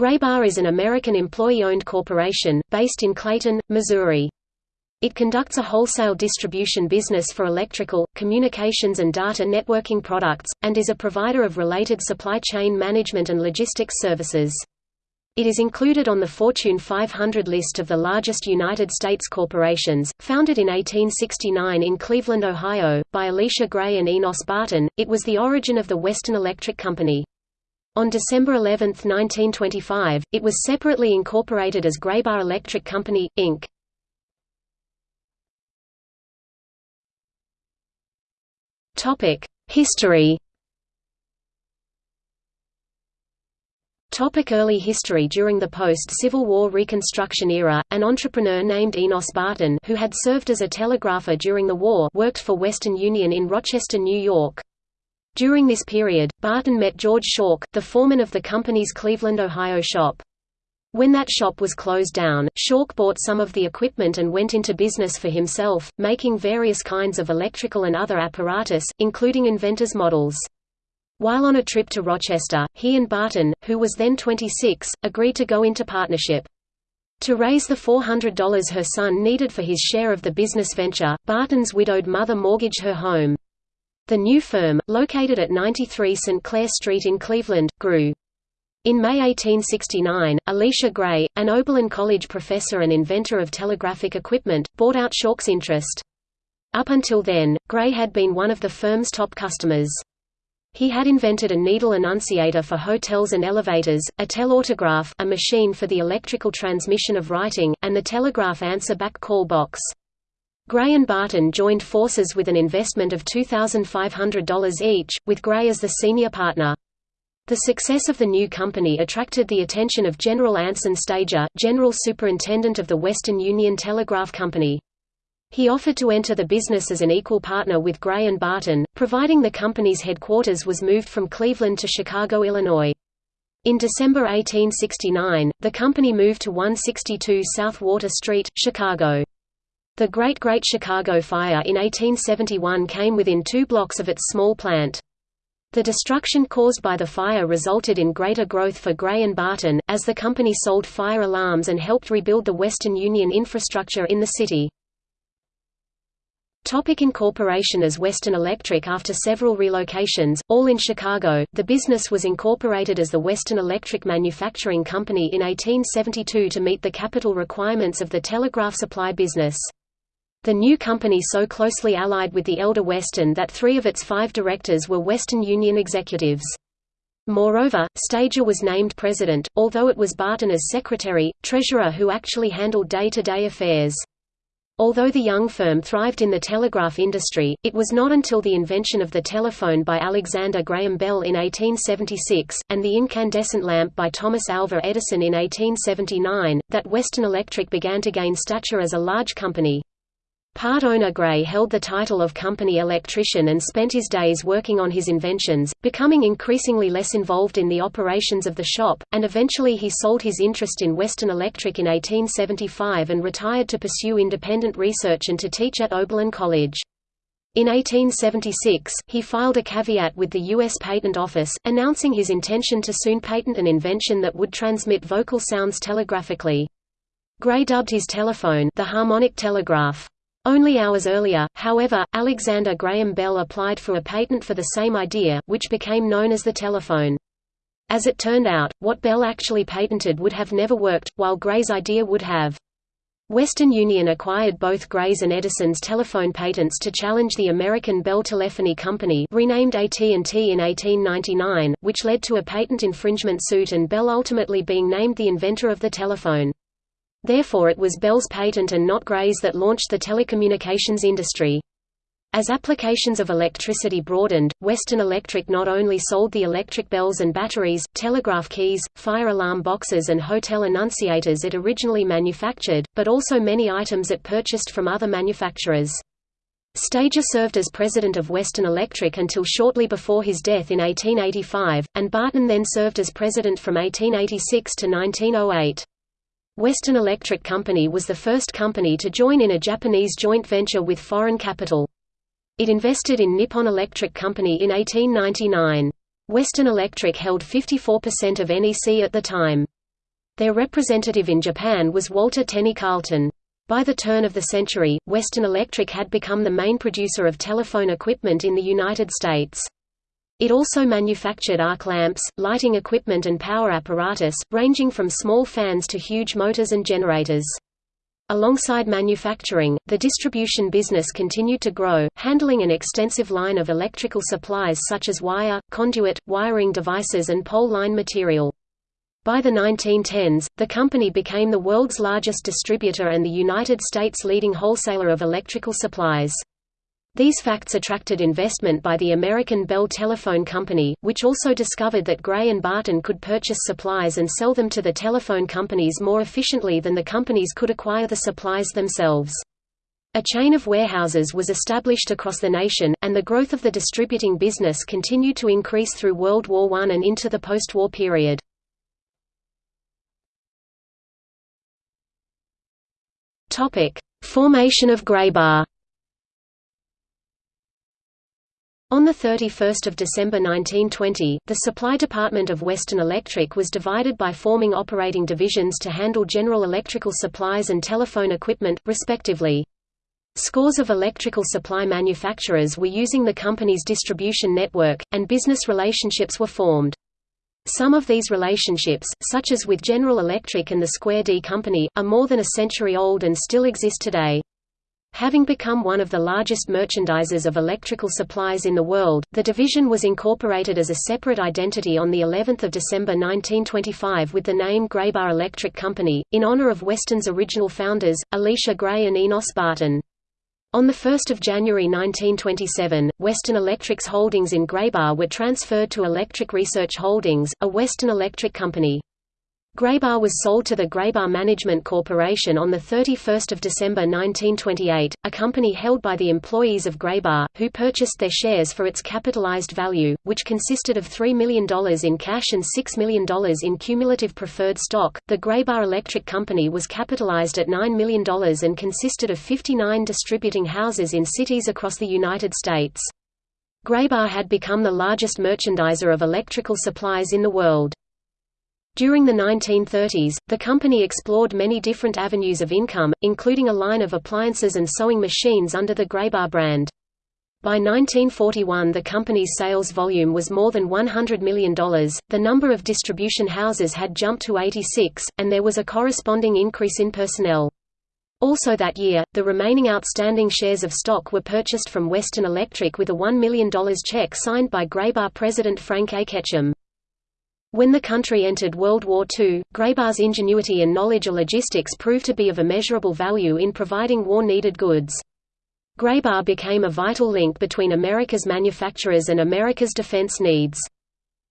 Graybar is an American employee-owned corporation, based in Clayton, Missouri. It conducts a wholesale distribution business for electrical, communications and data networking products, and is a provider of related supply chain management and logistics services. It is included on the Fortune 500 list of the largest United States corporations. Founded in 1869 in Cleveland, Ohio, by Elisha Gray and Enos Barton, it was the origin of the Western Electric Company. On December 11, 1925, it was separately incorporated as Graybar Electric Company, Inc. History Topic early history During the post-Civil War Reconstruction era, an entrepreneur named Enos Barton who had served as a telegrapher during the war worked for Western Union in Rochester, New York. During this period, Barton met George Shawk, the foreman of the company's Cleveland, Ohio shop. When that shop was closed down, Shawk bought some of the equipment and went into business for himself, making various kinds of electrical and other apparatus, including inventor's models. While on a trip to Rochester, he and Barton, who was then 26, agreed to go into partnership. To raise the $400 her son needed for his share of the business venture, Barton's widowed mother mortgaged her home. The new firm, located at 93 St. Clair Street in Cleveland, grew. In May 1869, Elisha Gray, an Oberlin College professor and inventor of telegraphic equipment, bought out Shawk's interest. Up until then, Gray had been one of the firm's top customers. He had invented a needle annunciator for hotels and elevators, a telautograph a machine for the electrical transmission of writing, and the telegraph answer-back call box. Gray and Barton joined forces with an investment of $2,500 each, with Gray as the senior partner. The success of the new company attracted the attention of General Anson Stager, General Superintendent of the Western Union Telegraph Company. He offered to enter the business as an equal partner with Gray and Barton, providing the company's headquarters was moved from Cleveland to Chicago, Illinois. In December 1869, the company moved to 162 South Water Street, Chicago. The Great Great Chicago Fire in 1871 came within two blocks of its small plant. The destruction caused by the fire resulted in greater growth for Gray and Barton, as the company sold fire alarms and helped rebuild the Western Union infrastructure in the city. Topic incorporation as Western Electric After several relocations, all in Chicago, the business was incorporated as the Western Electric Manufacturing Company in 1872 to meet the capital requirements of the telegraph supply business. The new company so closely allied with the elder Western that three of its five directors were Western Union executives. Moreover, Stager was named president, although it was Barton as secretary, treasurer who actually handled day-to-day -day affairs. Although the young firm thrived in the telegraph industry, it was not until the invention of the telephone by Alexander Graham Bell in 1876, and the incandescent lamp by Thomas Alva Edison in 1879, that Western Electric began to gain stature as a large company. Part owner Gray held the title of company electrician and spent his days working on his inventions, becoming increasingly less involved in the operations of the shop, and eventually he sold his interest in Western Electric in 1875 and retired to pursue independent research and to teach at Oberlin College. In 1876, he filed a caveat with the U.S. Patent Office, announcing his intention to soon patent an invention that would transmit vocal sounds telegraphically. Gray dubbed his telephone the harmonic telegraph. Only hours earlier, however, Alexander Graham Bell applied for a patent for the same idea, which became known as the telephone. As it turned out, what Bell actually patented would have never worked, while Gray's idea would have. Western Union acquired both Gray's and Edison's telephone patents to challenge the American Bell Telephone Company renamed AT&T in 1899, which led to a patent infringement suit and Bell ultimately being named the inventor of the telephone. Therefore it was Bell's patent and not Gray's that launched the telecommunications industry. As applications of electricity broadened, Western Electric not only sold the electric bells and batteries, telegraph keys, fire alarm boxes and hotel annunciators it originally manufactured, but also many items it purchased from other manufacturers. Stager served as president of Western Electric until shortly before his death in 1885, and Barton then served as president from 1886 to 1908. Western Electric Company was the first company to join in a Japanese joint venture with foreign capital. It invested in Nippon Electric Company in 1899. Western Electric held 54% of NEC at the time. Their representative in Japan was Walter Tenney Carleton. By the turn of the century, Western Electric had become the main producer of telephone equipment in the United States. It also manufactured arc lamps, lighting equipment and power apparatus, ranging from small fans to huge motors and generators. Alongside manufacturing, the distribution business continued to grow, handling an extensive line of electrical supplies such as wire, conduit, wiring devices and pole line material. By the 1910s, the company became the world's largest distributor and the United States' leading wholesaler of electrical supplies. These facts attracted investment by the American Bell Telephone Company, which also discovered that Gray and Barton could purchase supplies and sell them to the telephone companies more efficiently than the companies could acquire the supplies themselves. A chain of warehouses was established across the nation, and the growth of the distributing business continued to increase through World War I and into the post-war period. Formation of Graybar On 31 December 1920, the supply department of Western Electric was divided by forming operating divisions to handle general electrical supplies and telephone equipment, respectively. Scores of electrical supply manufacturers were using the company's distribution network, and business relationships were formed. Some of these relationships, such as with General Electric and the Square D Company, are more than a century old and still exist today. Having become one of the largest merchandisers of electrical supplies in the world, the division was incorporated as a separate identity on the 11th of December 1925 with the name Graybar Electric Company, in honor of Western's original founders, Elisha Gray and Enos Barton. On 1 January 1927, Western Electric's holdings in Graybar were transferred to Electric Research Holdings, a Western Electric company. Graybar was sold to the Graybar Management Corporation on 31 December 1928, a company held by the employees of Graybar, who purchased their shares for its capitalized value, which consisted of $3 million in cash and $6 million in cumulative preferred stock. The Graybar Electric Company was capitalized at $9 million and consisted of 59 distributing houses in cities across the United States. Graybar had become the largest merchandiser of electrical supplies in the world. During the 1930s, the company explored many different avenues of income, including a line of appliances and sewing machines under the Graybar brand. By 1941 the company's sales volume was more than $100 million, the number of distribution houses had jumped to 86, and there was a corresponding increase in personnel. Also that year, the remaining outstanding shares of stock were purchased from Western Electric with a $1 million check signed by Graybar president Frank A. Ketchum. When the country entered World War II, Graybar's ingenuity and knowledge of logistics proved to be of immeasurable value in providing war-needed goods. Graybar became a vital link between America's manufacturers and America's defense needs.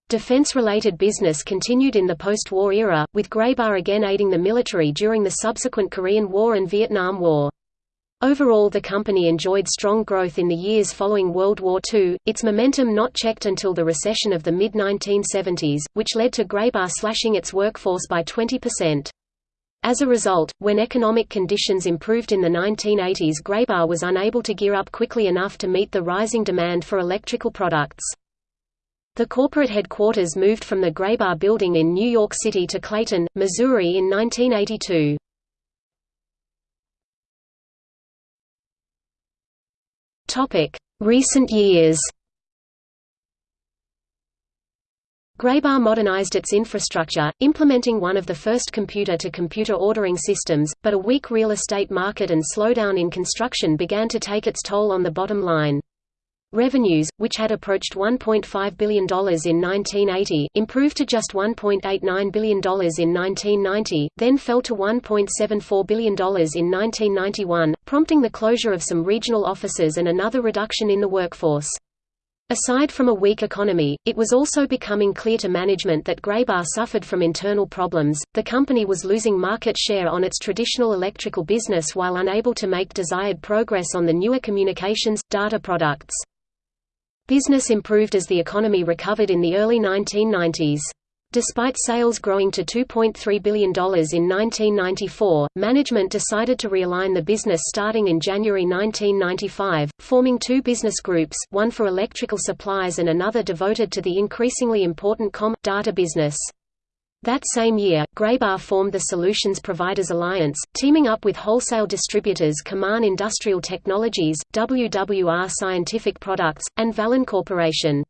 Defense-related business continued in the post-war era, with Graybar again aiding the military during the subsequent Korean War and Vietnam War. Overall the company enjoyed strong growth in the years following World War II, its momentum not checked until the recession of the mid-1970s, which led to Graybar slashing its workforce by 20%. As a result, when economic conditions improved in the 1980s Graybar was unable to gear up quickly enough to meet the rising demand for electrical products. The corporate headquarters moved from the Graybar building in New York City to Clayton, Missouri in 1982. Recent years. Graybar modernized its infrastructure, implementing one of the first computer-to-computer -computer ordering systems, but a weak real estate market and slowdown in construction began to take its toll on the bottom line. Revenues, which had approached $1.5 billion in 1980, improved to just $1.89 billion in 1990, then fell to $1.74 billion in 1991, prompting the closure of some regional offices and another reduction in the workforce. Aside from a weak economy, it was also becoming clear to management that Graybar suffered from internal problems. The company was losing market share on its traditional electrical business while unable to make desired progress on the newer communications, data products. Business improved as the economy recovered in the early 1990s. Despite sales growing to $2.3 billion in 1994, management decided to realign the business starting in January 1995, forming two business groups, one for electrical supplies and another devoted to the increasingly important com. data business. That same year, Graybar formed the Solutions Providers Alliance, teaming up with wholesale distributors Kaman Industrial Technologies, WWR Scientific Products, and Valin Corporation.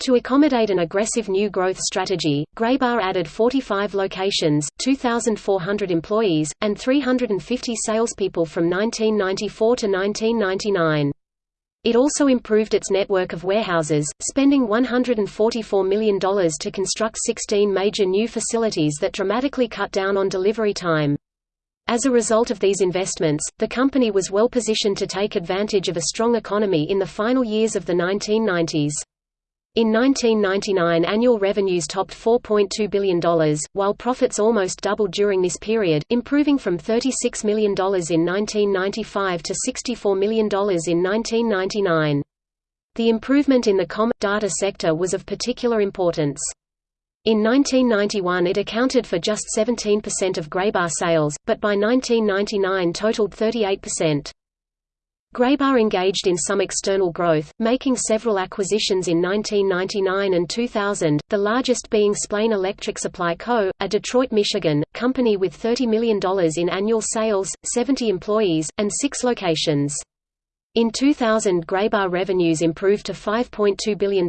To accommodate an aggressive new growth strategy, Graybar added 45 locations, 2,400 employees, and 350 salespeople from 1994 to 1999. It also improved its network of warehouses, spending $144 million to construct 16 major new facilities that dramatically cut down on delivery time. As a result of these investments, the company was well positioned to take advantage of a strong economy in the final years of the 1990s. In 1999 annual revenues topped $4.2 billion, while profits almost doubled during this period, improving from $36 million in 1995 to $64 million in 1999. The improvement in the com. data sector was of particular importance. In 1991 it accounted for just 17% of Graybar sales, but by 1999 totaled 38%. Graybar engaged in some external growth, making several acquisitions in 1999 and 2000, the largest being Splain Electric Supply Co., a Detroit, Michigan, company with $30 million in annual sales, 70 employees, and six locations. In 2000 Graybar revenues improved to $5.2 billion,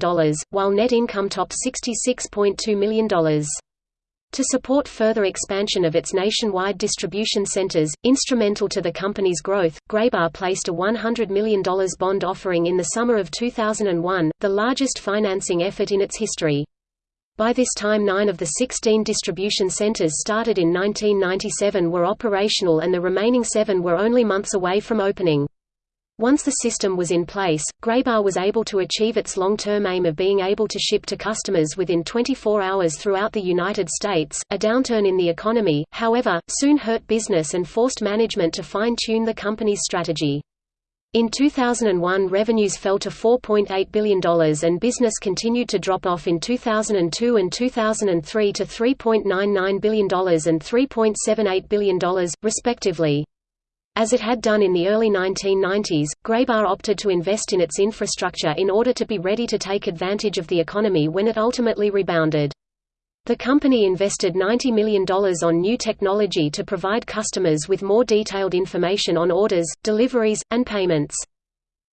while net income topped $66.2 million. To support further expansion of its nationwide distribution centers, instrumental to the company's growth, Graybar placed a $100 million bond offering in the summer of 2001, the largest financing effort in its history. By this time nine of the 16 distribution centers started in 1997 were operational and the remaining seven were only months away from opening. Once the system was in place, Graybar was able to achieve its long-term aim of being able to ship to customers within 24 hours throughout the United States. A downturn in the economy, however, soon hurt business and forced management to fine-tune the company's strategy. In 2001 revenues fell to $4.8 billion and business continued to drop off in 2002 and 2003 to $3.99 billion and $3.78 billion, respectively. As it had done in the early 1990s, Graybar opted to invest in its infrastructure in order to be ready to take advantage of the economy when it ultimately rebounded. The company invested $90 million on new technology to provide customers with more detailed information on orders, deliveries, and payments.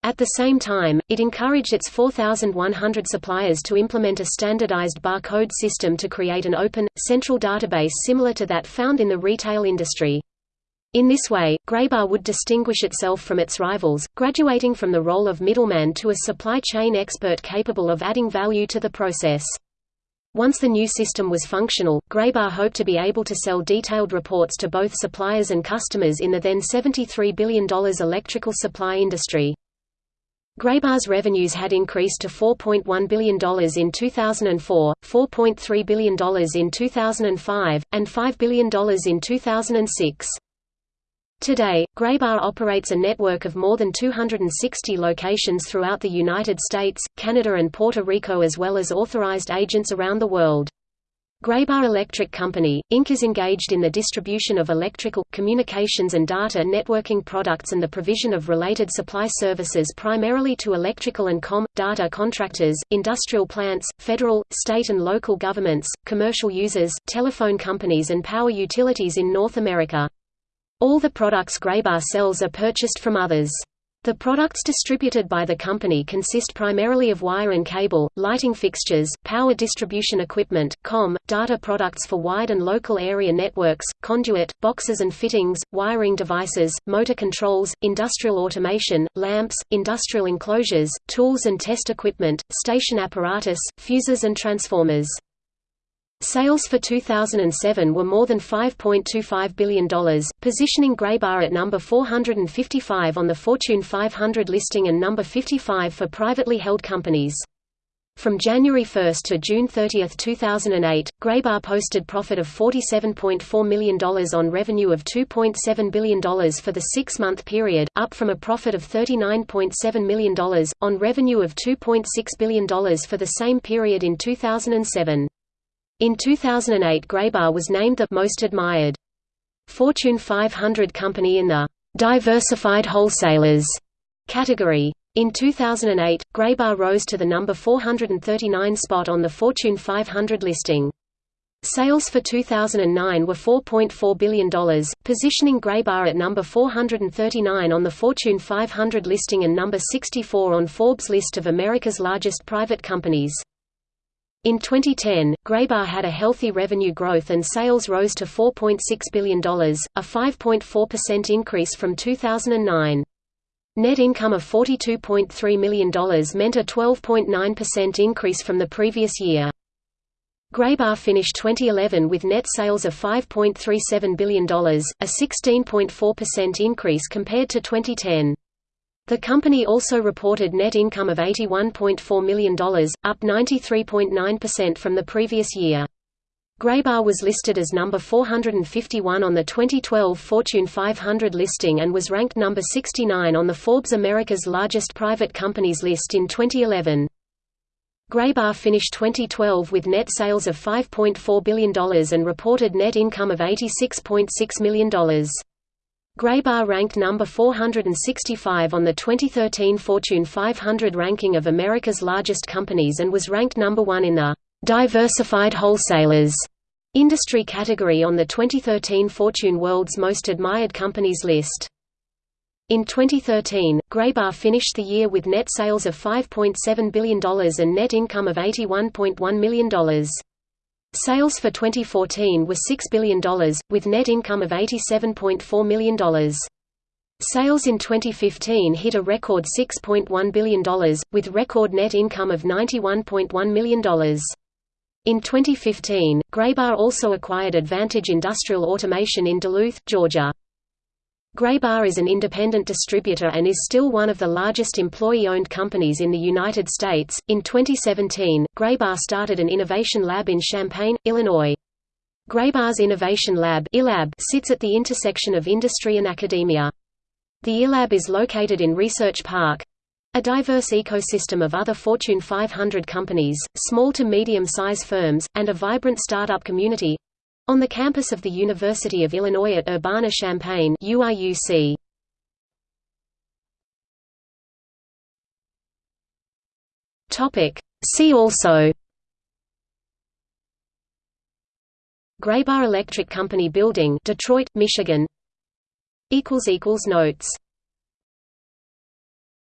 At the same time, it encouraged its 4,100 suppliers to implement a standardized barcode system to create an open, central database similar to that found in the retail industry. In this way, Graybar would distinguish itself from its rivals, graduating from the role of middleman to a supply chain expert capable of adding value to the process. Once the new system was functional, Graybar hoped to be able to sell detailed reports to both suppliers and customers in the then $73 billion electrical supply industry. Graybar's revenues had increased to $4.1 billion in 2004, $4.3 billion in 2005, and $5 billion in 2006. Today, Graybar operates a network of more than 260 locations throughout the United States, Canada and Puerto Rico as well as authorized agents around the world. Graybar Electric Company, Inc. is engaged in the distribution of electrical, communications and data networking products and the provision of related supply services primarily to electrical and com. data contractors, industrial plants, federal, state and local governments, commercial users, telephone companies and power utilities in North America. All the products Graybar sells are purchased from others. The products distributed by the company consist primarily of wire and cable, lighting fixtures, power distribution equipment, com, data products for wide and local area networks, conduit, boxes and fittings, wiring devices, motor controls, industrial automation, lamps, industrial enclosures, tools and test equipment, station apparatus, fuses and transformers. Sales for 2007 were more than $5.25 billion, positioning Graybar at number 455 on the Fortune 500 listing and number 55 for privately held companies. From January 1 to June 30, 2008, Graybar posted profit of $47.4 million on revenue of $2.7 billion for the six-month period, up from a profit of $39.7 million, on revenue of $2.6 billion for the same period in 2007. In 2008 Graybar was named the «Most Admired» Fortune 500 company in the «Diversified Wholesalers» category. In 2008, Graybar rose to the number 439 spot on the Fortune 500 listing. Sales for 2009 were $4.4 billion, positioning Graybar at number 439 on the Fortune 500 listing and number 64 on Forbes' list of America's largest private companies. In 2010, Graybar had a healthy revenue growth and sales rose to $4.6 billion, a 5.4% increase from 2009. Net income of $42.3 million meant a 12.9% increase from the previous year. Graybar finished 2011 with net sales of $5.37 billion, a 16.4% increase compared to 2010. The company also reported net income of $81.4 million, up 93.9% from the previous year. Graybar was listed as number 451 on the 2012 Fortune 500 listing and was ranked number 69 on the Forbes America's Largest Private Companies list in 2011. Graybar finished 2012 with net sales of $5.4 billion and reported net income of $86.6 million. Graybar ranked number 465 on the 2013 Fortune 500 ranking of America's largest companies and was ranked number 1 in the Diversified Wholesalers industry category on the 2013 Fortune World's Most Admired Companies list. In 2013, Graybar finished the year with net sales of $5.7 billion and net income of $81.1 million. Sales for 2014 were $6 billion, with net income of $87.4 million. Sales in 2015 hit a record $6.1 billion, with record net income of $91.1 million. In 2015, Graybar also acquired Advantage Industrial Automation in Duluth, Georgia. Graybar is an independent distributor and is still one of the largest employee-owned companies in the United States. In 2017, Graybar started an innovation lab in Champaign, Illinois. Graybar's Innovation Lab sits at the intersection of industry and academia. The iLab is located in Research Park, a diverse ecosystem of other Fortune 500 companies, small to medium-size firms, and a vibrant startup community, on the campus of the University of Illinois at Urbana-Champaign UIUC. Topic. See also. Graybar Electric Company Building Detroit, Michigan. Notes